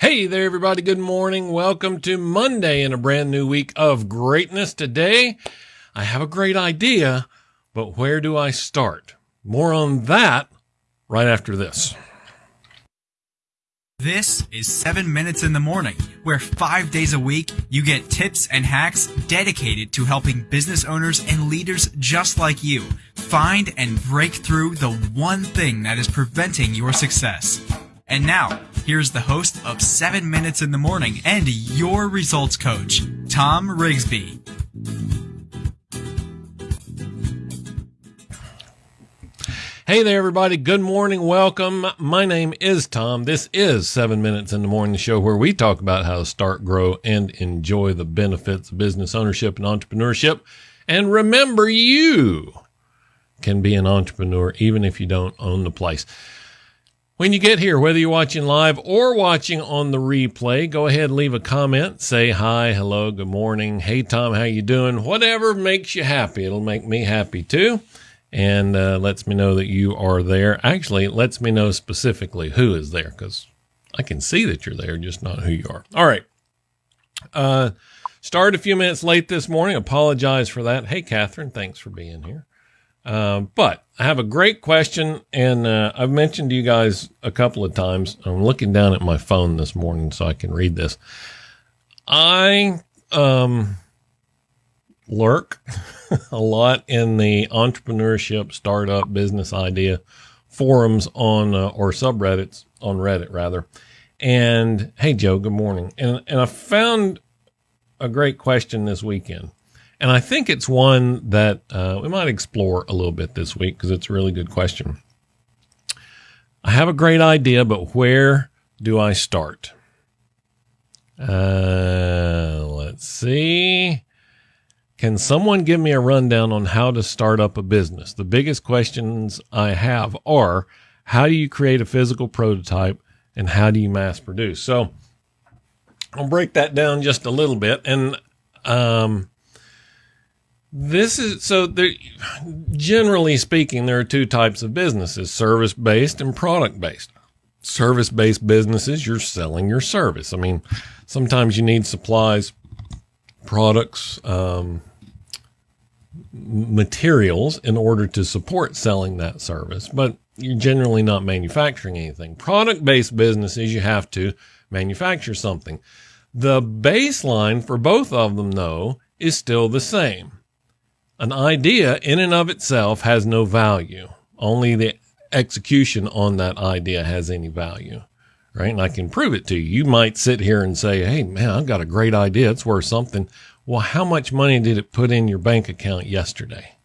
Hey there, everybody. Good morning. Welcome to Monday in a brand new week of greatness. Today, I have a great idea, but where do I start? More on that right after this. This is 7 Minutes in the Morning, where five days a week you get tips and hacks dedicated to helping business owners and leaders just like you find and break through the one thing that is preventing your success. And now, here's the host of 7 Minutes in the Morning and your results coach, Tom Rigsby. Hey there, everybody. Good morning. Welcome. My name is Tom. This is 7 Minutes in the Morning, the show where we talk about how to start, grow, and enjoy the benefits of business ownership and entrepreneurship. And remember, you can be an entrepreneur even if you don't own the place. When you get here, whether you're watching live or watching on the replay, go ahead and leave a comment. Say hi, hello, good morning. Hey, Tom, how you doing? Whatever makes you happy. It'll make me happy too. And uh, lets me know that you are there. Actually, it lets me know specifically who is there because I can see that you're there, just not who you are. All right. Uh, started a few minutes late this morning. Apologize for that. Hey, Catherine, thanks for being here. Um, but I have a great question, and uh, I've mentioned to you guys a couple of times. I'm looking down at my phone this morning so I can read this. I um, lurk a lot in the entrepreneurship, startup, business idea forums on uh, or subreddits on Reddit rather. And hey, Joe, good morning. And and I found a great question this weekend. And I think it's one that uh, we might explore a little bit this week because it's a really good question. I have a great idea, but where do I start? Uh, let's see. Can someone give me a rundown on how to start up a business? The biggest questions I have are how do you create a physical prototype and how do you mass produce? So I'll break that down just a little bit. And um, this is so there, generally speaking, there are two types of businesses service based and product based. Service based businesses, you're selling your service. I mean, sometimes you need supplies, products, um, materials in order to support selling that service, but you're generally not manufacturing anything. Product based businesses, you have to manufacture something. The baseline for both of them, though, is still the same an idea in and of itself has no value. Only the execution on that idea has any value, right? And I can prove it to you. You might sit here and say, Hey, man, I've got a great idea. It's worth something. Well, how much money did it put in your bank account yesterday?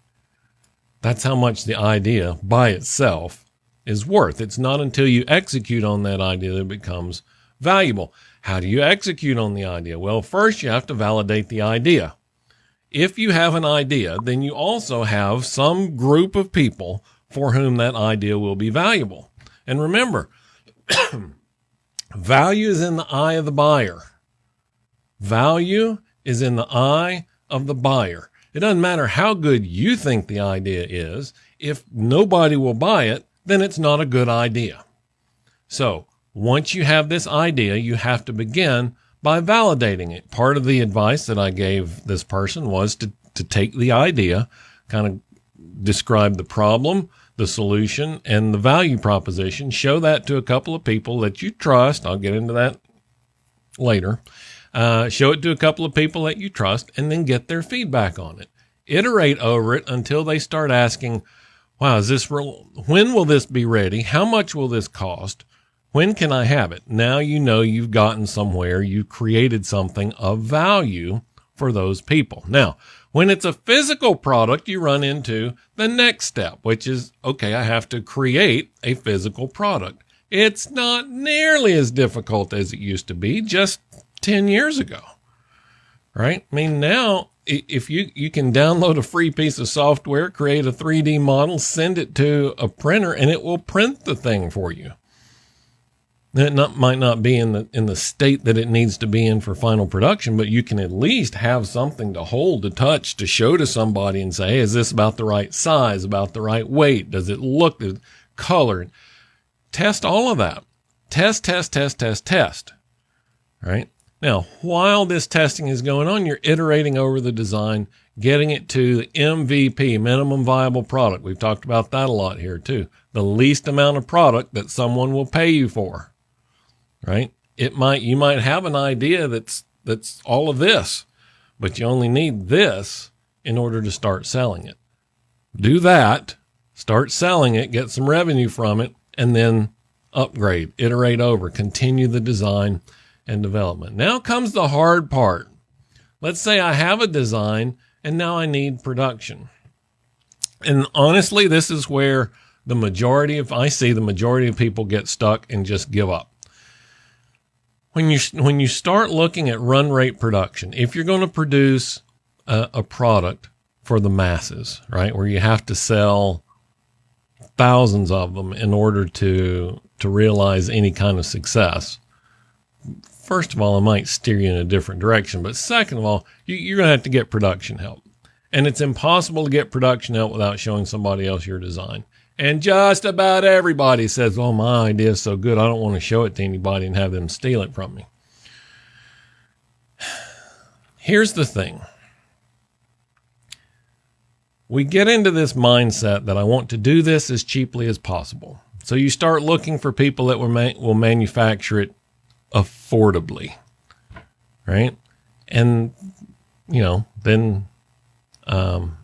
That's how much the idea by itself is worth. It's not until you execute on that idea that it becomes valuable. How do you execute on the idea? Well, first you have to validate the idea if you have an idea, then you also have some group of people for whom that idea will be valuable. And remember, value is in the eye of the buyer. Value is in the eye of the buyer. It doesn't matter how good you think the idea is. If nobody will buy it, then it's not a good idea. So once you have this idea, you have to begin by validating it. Part of the advice that I gave this person was to, to take the idea, kind of describe the problem, the solution, and the value proposition, show that to a couple of people that you trust. I'll get into that later. Uh, show it to a couple of people that you trust and then get their feedback on it. Iterate over it until they start asking, wow, is this real? When will this be ready? How much will this cost? When can I have it? Now you know you've gotten somewhere, you've created something of value for those people. Now, when it's a physical product, you run into the next step, which is okay, I have to create a physical product. It's not nearly as difficult as it used to be just 10 years ago. Right? I mean, now if you, you can download a free piece of software, create a 3D model, send it to a printer, and it will print the thing for you. It not, might not be in the in the state that it needs to be in for final production, but you can at least have something to hold, to touch, to show to somebody and say, hey, is this about the right size, about the right weight? Does it look the color?" Test all of that. Test, test, test, test, test. right? Now, while this testing is going on, you're iterating over the design, getting it to the MVP, minimum viable product. We've talked about that a lot here too. The least amount of product that someone will pay you for, right? It might, you might have an idea that's, that's all of this, but you only need this in order to start selling it. Do that, start selling it, get some revenue from it, and then upgrade, iterate over, continue the design and development. Now comes the hard part. Let's say I have a design and now I need production. And honestly, this is where the majority of I see the majority of people get stuck and just give up. When you when you start looking at run rate production, if you're going to produce a, a product for the masses, right, where you have to sell thousands of them in order to to realize any kind of success, first of all, it might steer you in a different direction. But second of all, you, are going to have to get production help. And it's impossible to get production help without showing somebody else your design. And just about everybody says, Oh, my idea is so good. I don't want to show it to anybody and have them steal it from me. Here's the thing we get into this mindset that I want to do this as cheaply as possible. So you start looking for people that will, ma- will manufacture it affordably, right? And you know, then um,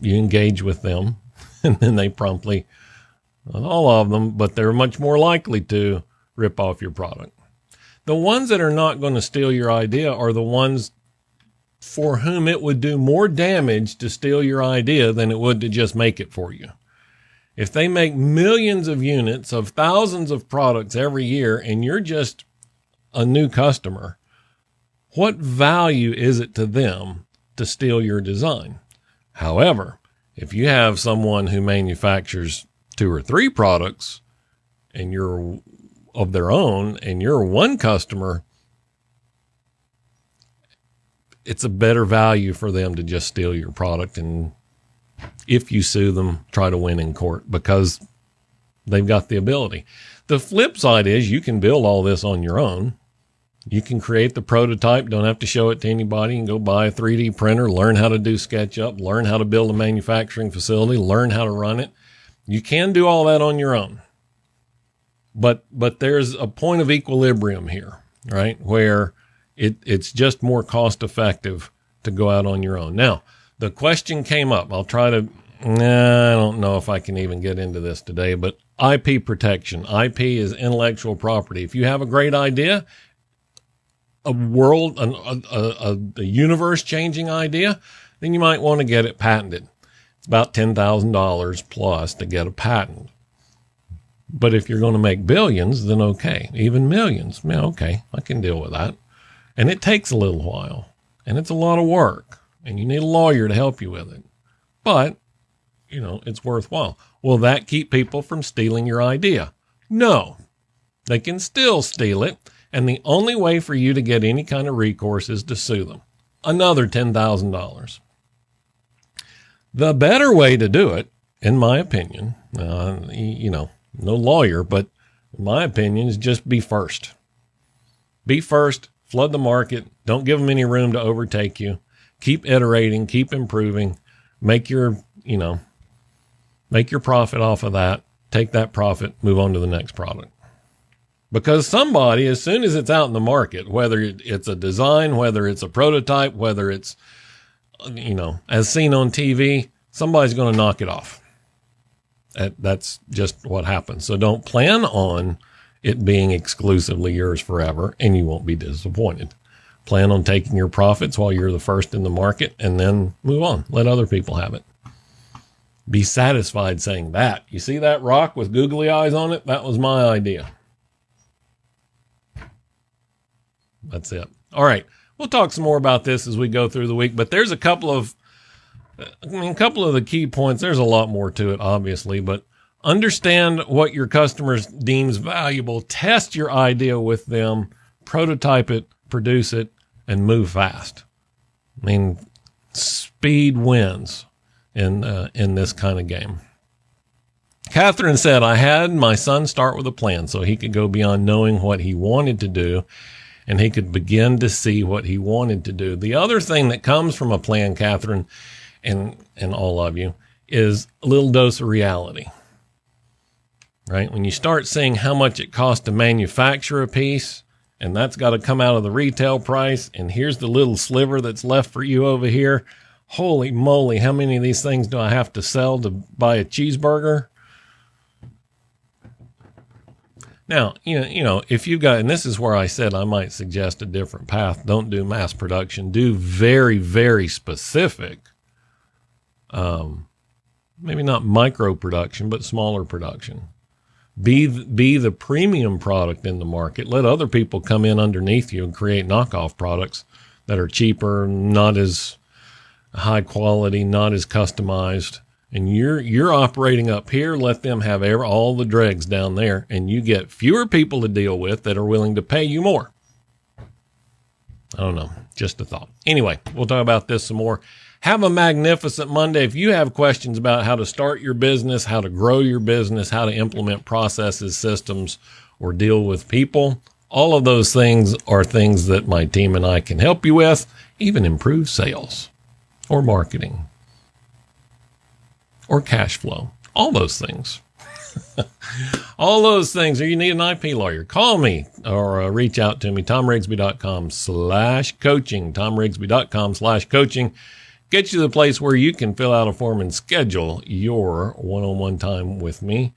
you engage with them, and then they promptly, all of them, but they're much more likely to rip off your product. The ones that are not going to steal your idea are the ones for whom it would do more damage to steal your idea than it would to just make it for you. If they make millions of units of thousands of products every year and you're just a new customer, what value is it to them to steal your design? However, if you have someone who manufactures two or three products and you're of their own and you're one customer, it's a better value for them to just steal your product and if you sue them, try to win in court because they've got the ability. The flip side is you can build all this on your own. You can create the prototype, don't have to show it to anybody, and go buy a 3D printer, learn how to do SketchUp, learn how to build a manufacturing facility, learn how to run it. You can do all that on your own. But but there's a point of equilibrium here, right? Where it, it's just more cost effective to go out on your own. Now, the question came up. I'll try to, nah, I don't know if I can even get into this today, but IP protection. IP is intellectual property. If you have a great idea, a world, an, a, a, a universe changing idea, then you might want to get it patented. It's about $10,000 plus to get a patent. But if you're going to make billions, then okay. Even millions, yeah, okay, I can deal with that. And it takes a little while and it's a lot of work and you need a lawyer to help you with it. But, you know, it's worthwhile. Will that keep people from stealing your idea? No. They can still steal it. And the only way for you to get any kind of recourse is to sue them. Another $10,000. The better way to do it, in my opinion, uh, you know, no lawyer, but in my opinion, is just be first. Be first, flood the market. Don't give them any room to overtake you. Keep iterating, keep improving, make your, you know, make your profit off of that. Take that profit, move on to the next product. Because somebody, as soon as it's out in the market, whether it's a design, whether it's a prototype, whether it's, you know, as seen on TV, somebody's going to knock it off. That's just what happens. So don't plan on it being exclusively yours forever and you won't be disappointed. Plan on taking your profits while you're the first in the market and then move on. Let other people have it. Be satisfied saying that. You see that rock with googly eyes on it? That was my idea. That's it. All right. We'll talk some more about this as we go through the week, but there's a couple of I mean, a couple of the key points. There's a lot more to it, obviously, but Understand what your customers deems valuable. Test your idea with them, prototype it, produce it, and move fast. I mean, speed wins in uh, in this kind of game. Catherine said, "I had my son start with a plan so he could go beyond knowing what he wanted to do, and he could begin to see what he wanted to do. The other thing that comes from a plan, Catherine, and, and all of you, is a little dose of reality. Right? When you start seeing how much it costs to manufacture a piece, and that's got to come out of the retail price, and here's the little sliver that's left for you over here. Holy moly, how many of these things do I have to sell to buy a cheeseburger? Now, you know, you know, if you got, and this is where I said I might suggest a different path. Don't do mass production. Do very, very specific, um, maybe not micro production, but smaller production. Be be the premium product in the market. Let other people come in underneath you and create knockoff products that are cheaper, not as high quality, not as customized and you're you're operating up here. Let them have all the dregs down there. And you get fewer people to deal with that are willing to pay you more. I don't know. Just a thought. Anyway we'll talk about this some more. Have a magnificent monday. If you have questions about how to start your business how to grow your business how to implement processes systems or deal with people all of those things are things that my team and i can help you with even improve sales or marketing or cash flow. All those things. All those things. Or you need an IP lawyer, call me or uh, reach out to me, tomrigsby.com slash coaching, tomrigsby.com slash coaching. Get you to the place where you can fill out a form and schedule your one-on-one time with me.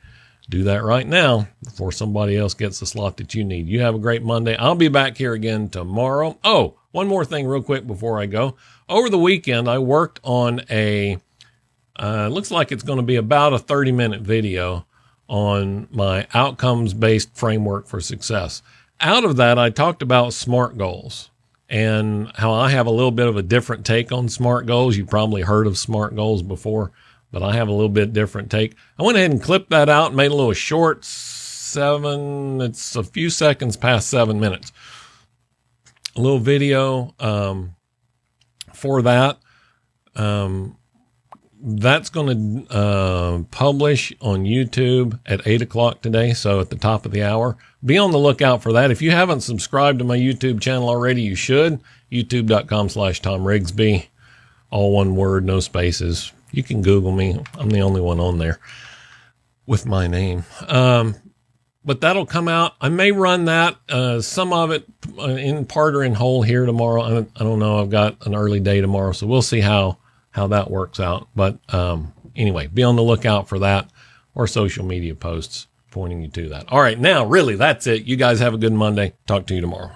Do that right now before somebody else gets the slot that you need. You have a great Monday. I'll be back here again tomorrow. Oh, one more thing real quick before I go. Over the weekend, I worked on a uh, looks like it's going to be about a 30 minute video on my outcomes based framework for success. Out of that, I talked about SMART goals and how I have a little bit of a different take on SMART goals. You've probably heard of SMART goals before, but I have a little bit different take. I went ahead and clipped that out and made a little short seven, it's a few seconds past seven minutes. A little video um, for that. Um, that's going to uh, publish on YouTube at eight o'clock today. So at the top of the hour, be on the lookout for that. If you haven't subscribed to my YouTube channel already, you should. YouTube.com slash Tom Rigsby. All one word, no spaces. You can Google me. I'm the only one on there with my name. Um, but that'll come out. I may run that, uh, some of it uh, in part or in whole here tomorrow. I don't, I don't know. I've got an early day tomorrow, so we'll see how how that works out. But um, anyway, be on the lookout for that or social media posts pointing you to that. All right, now, really, that's it. You guys have a good Monday. Talk to you tomorrow.